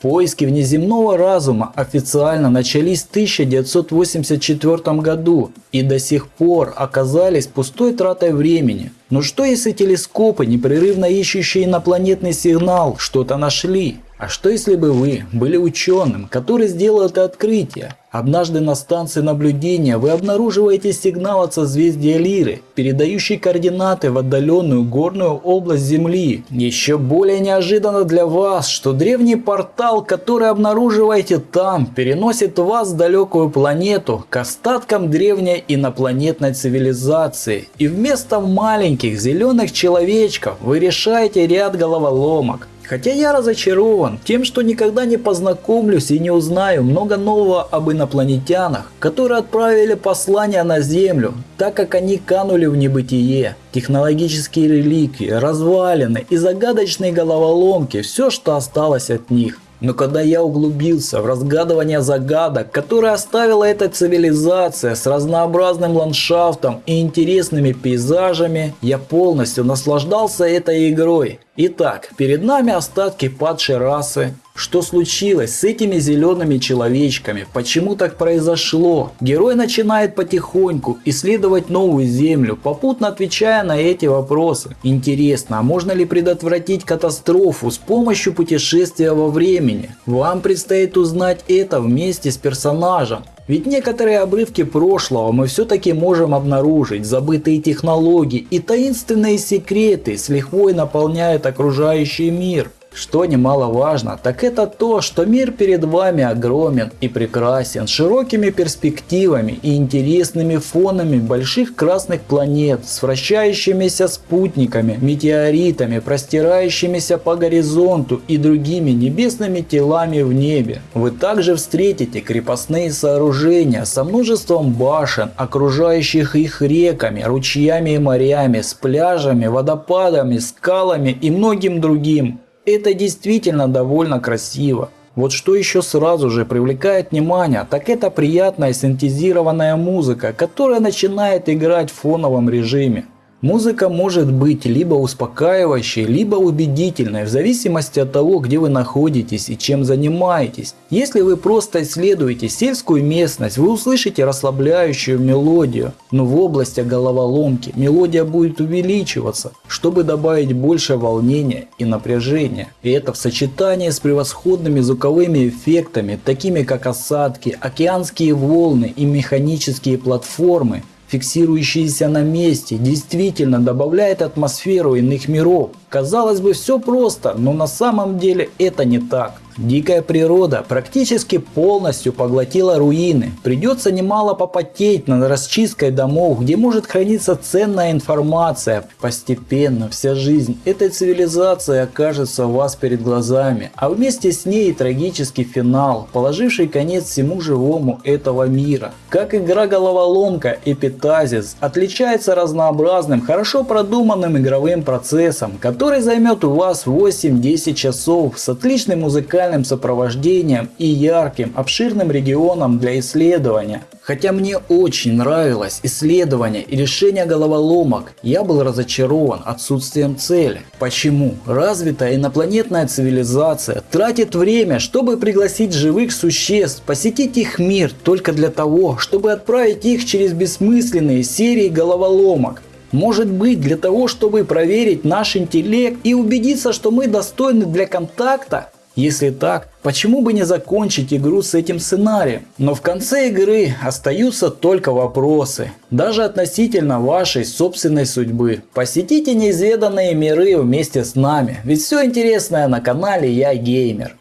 Поиски внеземного разума официально начались в 1984 году и до сих пор оказались пустой тратой времени. Но что если телескопы, непрерывно ищущие инопланетный сигнал, что-то нашли? А что если бы вы были ученым, который сделал это открытие? Однажды на станции наблюдения вы обнаруживаете сигнал от созвездия Лиры, передающий координаты в отдаленную горную область Земли. Еще более неожиданно для вас, что древний портал, который обнаруживаете там, переносит вас в далекую планету к остаткам древней инопланетной цивилизации. И вместо маленьких зеленых человечков вы решаете ряд головоломок. Хотя я разочарован тем, что никогда не познакомлюсь и не узнаю много нового об инопланетянах, которые отправили послание на Землю, так как они канули в небытие. Технологические реликвии, развалины и загадочные головоломки – все, что осталось от них. Но когда я углубился в разгадывание загадок, которые оставила эта цивилизация с разнообразным ландшафтом и интересными пейзажами, я полностью наслаждался этой игрой. Итак, перед нами остатки падшей расы. Что случилось с этими зелеными человечками? Почему так произошло? Герой начинает потихоньку исследовать новую землю, попутно отвечая на эти вопросы. Интересно, а можно ли предотвратить катастрофу с помощью путешествия во времени? Вам предстоит узнать это вместе с персонажем. Ведь некоторые обрывки прошлого мы все-таки можем обнаружить, забытые технологии и таинственные секреты с лихвой наполняют окружающий мир. Что немаловажно, так это то, что мир перед вами огромен и прекрасен, широкими перспективами и интересными фонами больших красных планет, с вращающимися спутниками, метеоритами, простирающимися по горизонту и другими небесными телами в небе. Вы также встретите крепостные сооружения со множеством башен, окружающих их реками, ручьями и морями, с пляжами, водопадами, скалами и многим другим. Это действительно довольно красиво. Вот что еще сразу же привлекает внимание, так это приятная синтезированная музыка, которая начинает играть в фоновом режиме. Музыка может быть либо успокаивающей, либо убедительной, в зависимости от того, где вы находитесь и чем занимаетесь. Если вы просто исследуете сельскую местность, вы услышите расслабляющую мелодию, но в области головоломки мелодия будет увеличиваться, чтобы добавить больше волнения и напряжения. И это в сочетании с превосходными звуковыми эффектами, такими как осадки, океанские волны и механические платформы, фиксирующиеся на месте, действительно добавляет атмосферу иных миров. Казалось бы, все просто, но на самом деле это не так. Дикая природа практически полностью поглотила руины. Придется немало попотеть над расчисткой домов, где может храниться ценная информация. Постепенно вся жизнь этой цивилизации окажется у вас перед глазами, а вместе с ней и трагический финал, положивший конец всему живому этого мира. Как игра головоломка Эпитазис отличается разнообразным, хорошо продуманным игровым процессом, который займет у вас 8-10 часов с отличной музыкальной музыкальным сопровождением и ярким, обширным регионом для исследования. Хотя мне очень нравилось исследование и решение головоломок, я был разочарован отсутствием цели. Почему? Развитая инопланетная цивилизация тратит время, чтобы пригласить живых существ, посетить их мир только для того, чтобы отправить их через бессмысленные серии головоломок. Может быть для того, чтобы проверить наш интеллект и убедиться, что мы достойны для контакта? Если так, почему бы не закончить игру с этим сценарием? Но в конце игры остаются только вопросы, даже относительно вашей собственной судьбы. Посетите неизведанные миры вместе с нами, ведь все интересное на канале Я Геймер.